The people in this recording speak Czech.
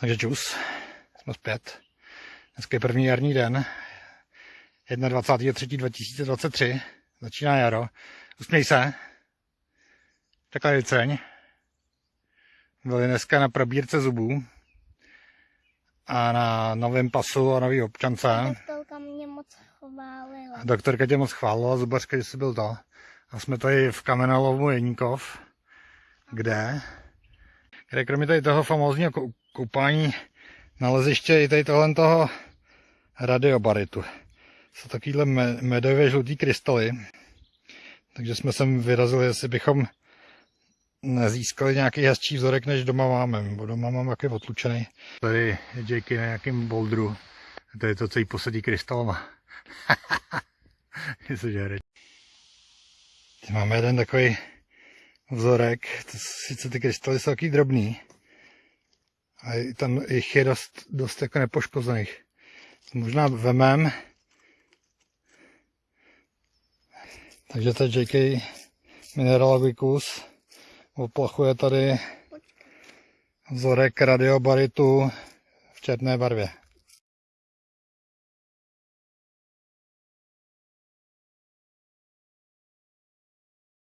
Takže čus, jsme zpět. Dneska je první jarní den, 21.3.2023, začíná jaro. Usměj se. Takhle ceň. Byli dneska na probírce zubů a na novém pasu a nový občance. Doktorka mě moc chválila. A doktorka tě moc chválila, zubařka, že jsi byl to. A jsme tady v kamenolovu Jeníkov, kde, kde kromě tady toho famózního koupání naleziště i tady tohle toho radiobaritu. Jsou takovýhle me- medově žlutý krystaly. Takže jsme sem vyrazili, jestli bychom nezískali nějaký hezčí vzorek, než doma máme. Bo doma mám jaký otlučený. Tady je Jakey na nějakém bouldru. To je to, co jí posadí krystalama. Máme jeden takový vzorek, to sice ty krystaly jsou taky drobný, a i tam jich je dost, dost jako nepoškozených. Možná vemem. Takže je JK minerálový kus. Oplachuje tady vzorek radiobaritu v černé barvě.